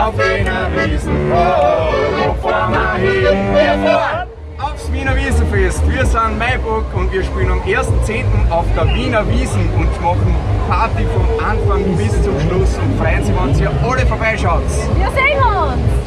Wiesen, oh, wo fahren wir hin? Wir fahren aufs Wiener Wiesenfest. Wir sind Maiburg und wir spielen am 1.10. auf der Wiener Wiesen und machen Party vom Anfang bis zum Schluss und freuen Sie, wenn ihr alle vorbeischaut. Wir sehen uns!